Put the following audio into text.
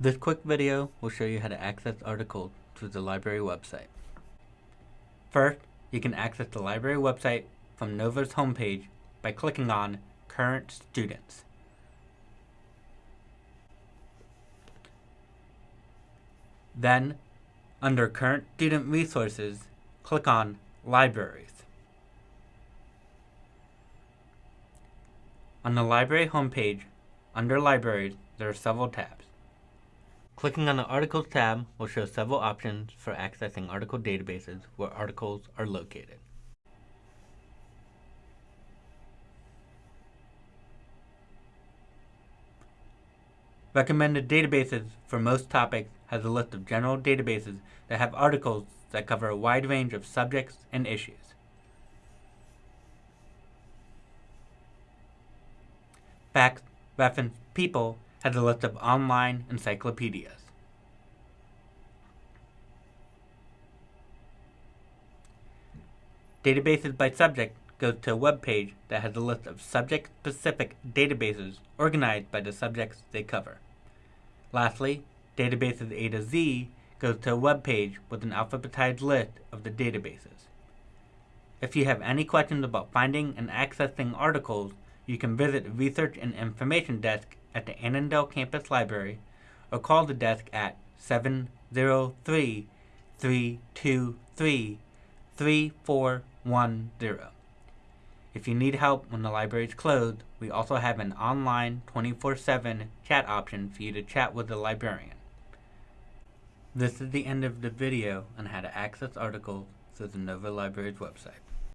This quick video will show you how to access articles through the library website. First, you can access the library website from Nova's homepage by clicking on Current Students. Then, under Current Student Resources, click on Libraries. On the library homepage, under Libraries, there are several tabs. Clicking on the Articles tab will show several options for accessing article databases where articles are located. Recommended databases for most topics has a list of general databases that have articles that cover a wide range of subjects and issues. Facts, Reference, People has a list of online encyclopedias. Databases by subject goes to a web page that has a list of subject-specific databases organized by the subjects they cover. Lastly, Databases A to Z goes to a web page with an alphabetized list of the databases. If you have any questions about finding and accessing articles, you can visit the Research and Information Desk at the Annandale Campus Library or call the desk at 703 323 3410. If you need help when the library is closed, we also have an online 24-7 chat option for you to chat with the librarian. This is the end of the video on how to access articles through the Nova Library's website.